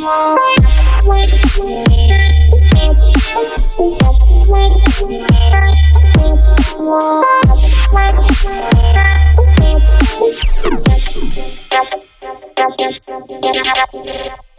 Bye. Thank you.